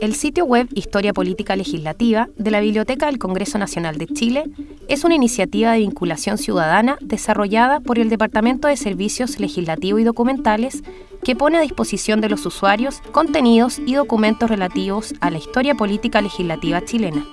El sitio web Historia Política Legislativa de la Biblioteca del Congreso Nacional de Chile es una iniciativa de vinculación ciudadana desarrollada por el Departamento de Servicios Legislativos y Documentales que pone a disposición de los usuarios contenidos y documentos relativos a la historia política legislativa chilena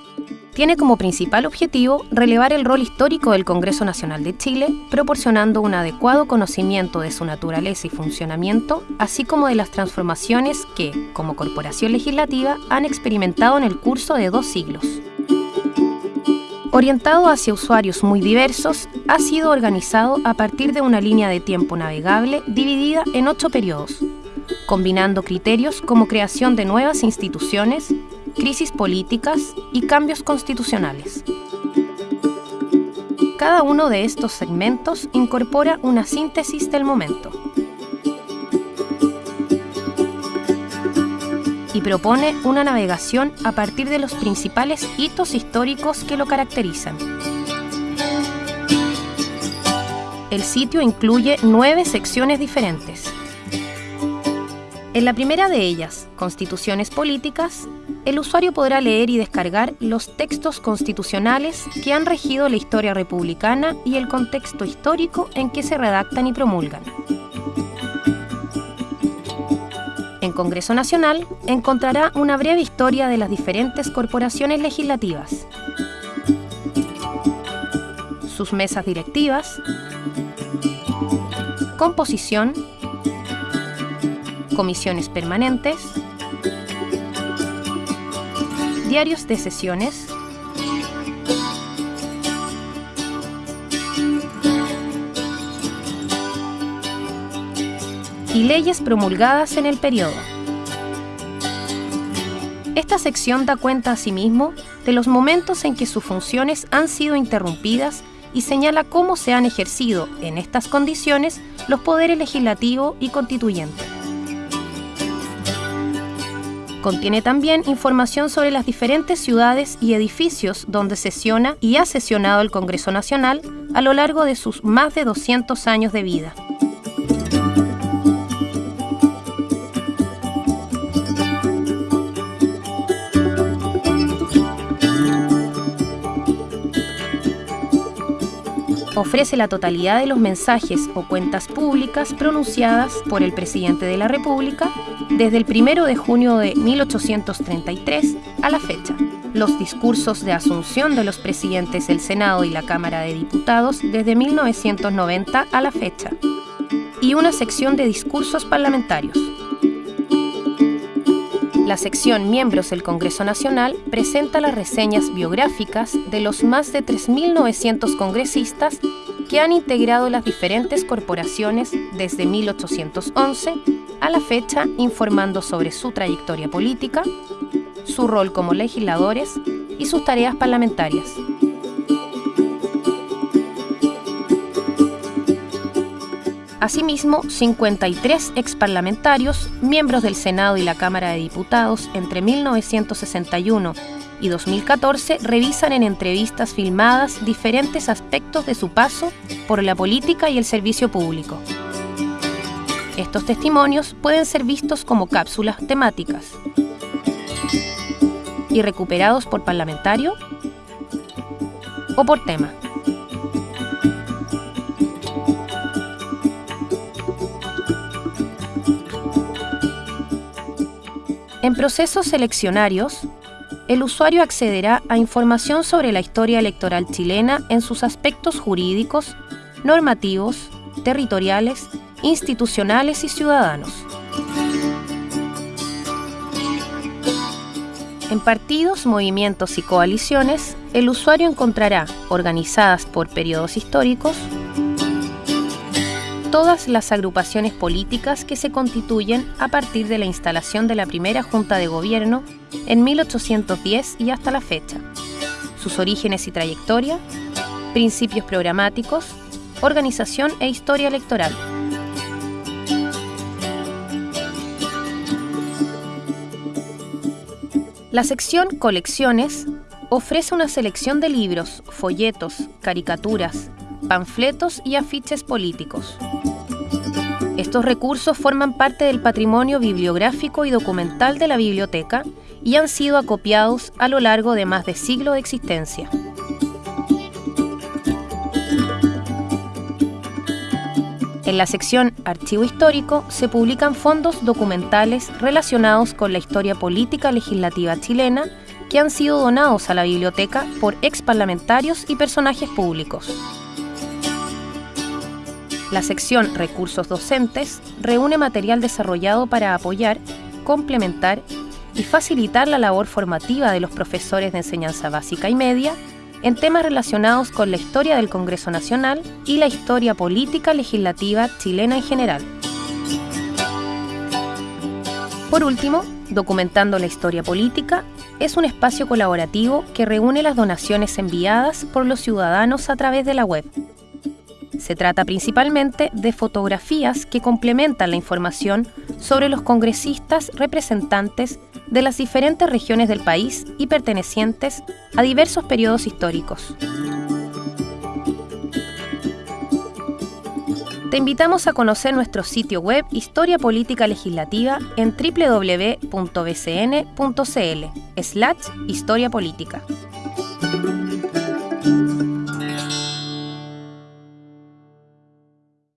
tiene como principal objetivo relevar el rol histórico del Congreso Nacional de Chile, proporcionando un adecuado conocimiento de su naturaleza y funcionamiento, así como de las transformaciones que, como corporación legislativa, han experimentado en el curso de dos siglos. Orientado hacia usuarios muy diversos, ha sido organizado a partir de una línea de tiempo navegable dividida en ocho periodos, combinando criterios como creación de nuevas instituciones, crisis políticas y cambios constitucionales. Cada uno de estos segmentos incorpora una síntesis del momento y propone una navegación a partir de los principales hitos históricos que lo caracterizan. El sitio incluye nueve secciones diferentes. En la primera de ellas, Constituciones Políticas, el usuario podrá leer y descargar los textos constitucionales que han regido la historia republicana y el contexto histórico en que se redactan y promulgan. En Congreso Nacional encontrará una breve historia de las diferentes corporaciones legislativas, sus mesas directivas, composición, comisiones permanentes, diarios de sesiones, y leyes promulgadas en el periodo. Esta sección da cuenta asimismo de los momentos en que sus funciones han sido interrumpidas y señala cómo se han ejercido en estas condiciones los poderes legislativo y constituyente. Contiene también información sobre las diferentes ciudades y edificios donde sesiona y ha sesionado el Congreso Nacional a lo largo de sus más de 200 años de vida. Ofrece la totalidad de los mensajes o cuentas públicas pronunciadas por el presidente de la República desde el 1 de junio de 1833 a la fecha, los discursos de asunción de los presidentes del Senado y la Cámara de Diputados desde 1990 a la fecha, y una sección de discursos parlamentarios. La sección Miembros del Congreso Nacional presenta las reseñas biográficas de los más de 3.900 congresistas que han integrado las diferentes corporaciones desde 1811 a la fecha informando sobre su trayectoria política, su rol como legisladores y sus tareas parlamentarias. Asimismo, 53 exparlamentarios, miembros del Senado y la Cámara de Diputados entre 1961 y 2014 revisan en entrevistas filmadas diferentes aspectos de su paso por la política y el servicio público. Estos testimonios pueden ser vistos como cápsulas temáticas y recuperados por parlamentario o por tema. En procesos seleccionarios, el usuario accederá a información sobre la historia electoral chilena en sus aspectos jurídicos, normativos, territoriales, institucionales y ciudadanos. En partidos, movimientos y coaliciones, el usuario encontrará, organizadas por periodos históricos, todas las agrupaciones políticas que se constituyen a partir de la instalación de la primera Junta de Gobierno en 1810 y hasta la fecha, sus orígenes y trayectoria, principios programáticos, organización e historia electoral. La sección Colecciones ofrece una selección de libros, folletos, caricaturas, panfletos y afiches políticos. Estos recursos forman parte del patrimonio bibliográfico y documental de la biblioteca y han sido acopiados a lo largo de más de siglo de existencia. En la sección Archivo Histórico se publican fondos documentales relacionados con la historia política legislativa chilena que han sido donados a la biblioteca por ex parlamentarios y personajes públicos. La sección Recursos Docentes reúne material desarrollado para apoyar, complementar y facilitar la labor formativa de los profesores de enseñanza básica y media en temas relacionados con la historia del Congreso Nacional y la historia política legislativa chilena en general. Por último, Documentando la Historia Política es un espacio colaborativo que reúne las donaciones enviadas por los ciudadanos a través de la web. Se trata principalmente de fotografías que complementan la información sobre los congresistas representantes de las diferentes regiones del país y pertenecientes a diversos periodos históricos. Te invitamos a conocer nuestro sitio web Historia Política Legislativa en www.bcn.cl slash Historia Política.